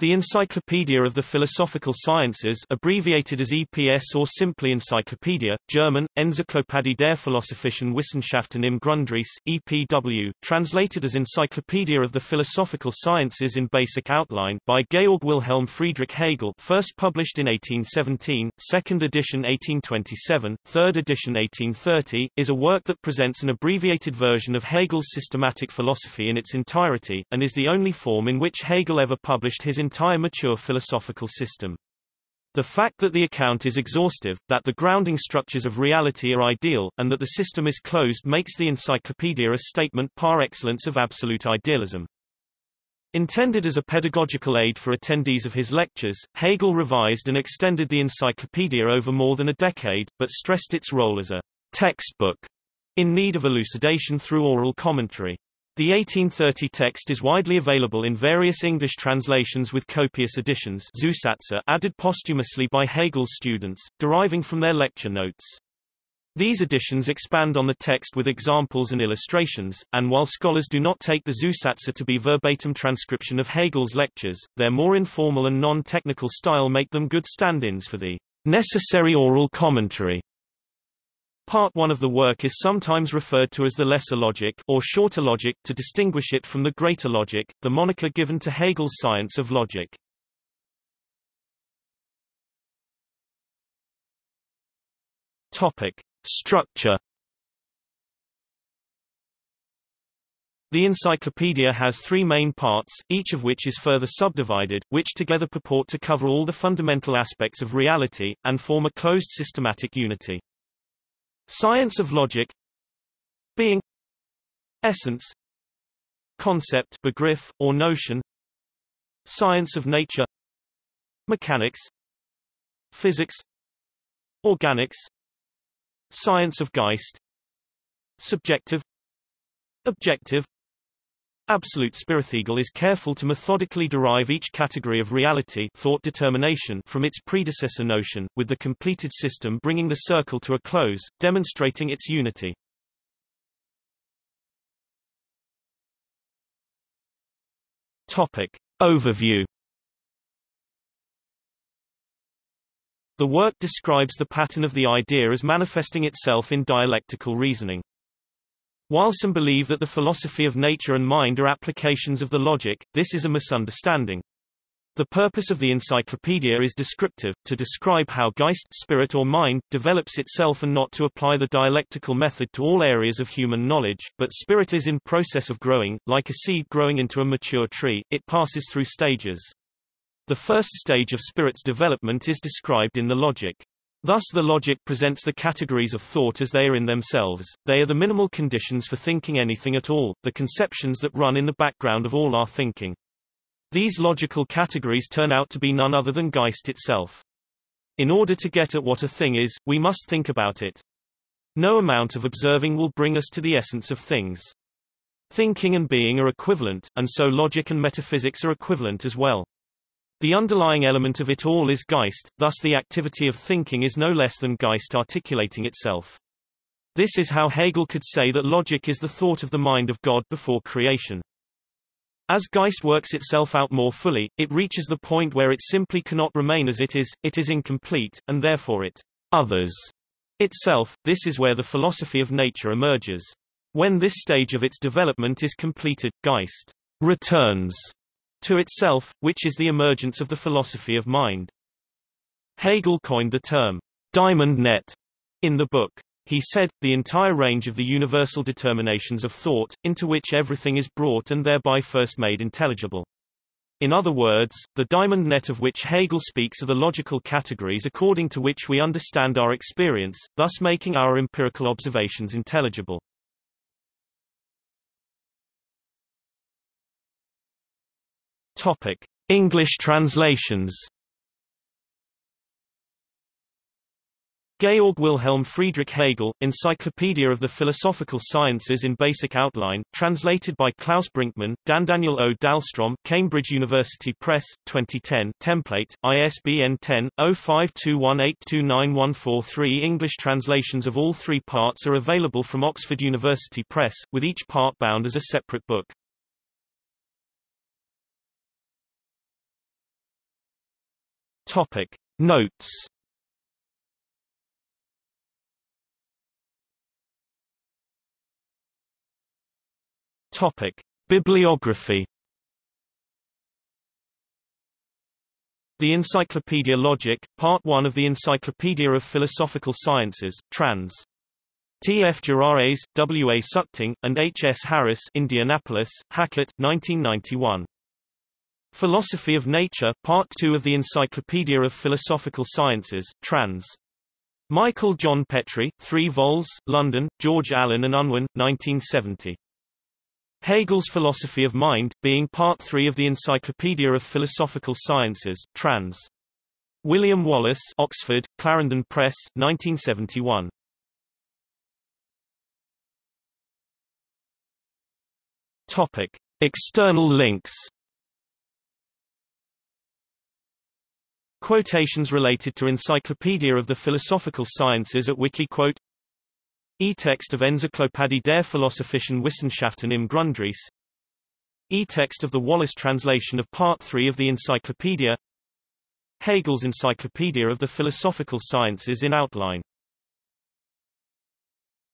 The Encyclopedia of the Philosophical Sciences abbreviated as EPS or simply Encyclopedia, German, Enzyklopädie der Philosophischen Wissenschaften im Grundriss, EPW, translated as Encyclopedia of the Philosophical Sciences in Basic Outline by Georg Wilhelm Friedrich Hegel first published in 1817, second edition 1827, third edition 1830, is a work that presents an abbreviated version of Hegel's systematic philosophy in its entirety, and is the only form in which Hegel ever published his entire mature philosophical system. The fact that the account is exhaustive, that the grounding structures of reality are ideal, and that the system is closed makes the encyclopedia a statement par excellence of absolute idealism. Intended as a pedagogical aid for attendees of his lectures, Hegel revised and extended the encyclopedia over more than a decade, but stressed its role as a textbook in need of elucidation through oral commentary. The 1830 text is widely available in various English translations with copious additions Zusatze added posthumously by Hegel's students, deriving from their lecture notes. These editions expand on the text with examples and illustrations, and while scholars do not take the Zusatze to be verbatim transcription of Hegel's lectures, their more informal and non-technical style make them good stand-ins for the necessary oral commentary Part 1 of the work is sometimes referred to as the lesser logic or shorter logic to distinguish it from the greater logic, the moniker given to Hegel's science of logic. Topic: Structure The encyclopedia has three main parts, each of which is further subdivided, which together purport to cover all the fundamental aspects of reality, and form a closed systematic unity. Science of logic Being Essence Concept Begriff, or notion Science of nature Mechanics Physics Organics Science of Geist Subjective Objective Absolute Hegel is careful to methodically derive each category of reality thought determination from its predecessor notion, with the completed system bringing the circle to a close, demonstrating its unity. Topic. Overview The work describes the pattern of the idea as manifesting itself in dialectical reasoning. While some believe that the philosophy of nature and mind are applications of the logic, this is a misunderstanding. The purpose of the encyclopedia is descriptive, to describe how Geist spirit or mind develops itself and not to apply the dialectical method to all areas of human knowledge, but spirit is in process of growing, like a seed growing into a mature tree, it passes through stages. The first stage of spirit's development is described in the logic. Thus the logic presents the categories of thought as they are in themselves, they are the minimal conditions for thinking anything at all, the conceptions that run in the background of all our thinking. These logical categories turn out to be none other than Geist itself. In order to get at what a thing is, we must think about it. No amount of observing will bring us to the essence of things. Thinking and being are equivalent, and so logic and metaphysics are equivalent as well. The underlying element of it all is Geist, thus the activity of thinking is no less than Geist articulating itself. This is how Hegel could say that logic is the thought of the mind of God before creation. As Geist works itself out more fully, it reaches the point where it simply cannot remain as it is, it is incomplete, and therefore it others itself. This is where the philosophy of nature emerges. When this stage of its development is completed, Geist returns to itself, which is the emergence of the philosophy of mind. Hegel coined the term diamond net in the book. He said, the entire range of the universal determinations of thought, into which everything is brought and thereby first made intelligible. In other words, the diamond net of which Hegel speaks are the logical categories according to which we understand our experience, thus making our empirical observations intelligible. Topic: English translations. Georg Wilhelm Friedrich Hegel, Encyclopedia of the Philosophical Sciences in Basic Outline, translated by Klaus Brinkmann, Dan Daniel O. Dahlstrom, Cambridge University Press, 2010 template, ISBN 10-0521829143 English translations of all three parts are available from Oxford University Press, with each part bound as a separate book. Topic. Notes Topic. Bibliography The Encyclopedia Logic, Part 1 of the Encyclopedia of Philosophical Sciences, trans. T. F. Geraets, W. A. Suchting, and H. S. Harris Indianapolis, Hackett, 1991. Philosophy of Nature, Part 2 of the Encyclopedia of Philosophical Sciences, trans. Michael John Petry, 3 vols, London, George Allen and Unwin, 1970. Hegel's Philosophy of Mind, being Part 3 of the Encyclopedia of Philosophical Sciences, trans. William Wallace Oxford, Clarendon Press, 1971. Topic. External links Quotations related to Encyclopedia of the Philosophical Sciences at Wikiquote E-text of Enzyklopädie der Philosophischen Wissenschaften im Grundriss. E-text of the Wallace translation of Part 3 of the Encyclopedia. Hegel's Encyclopedia of the Philosophical Sciences in outline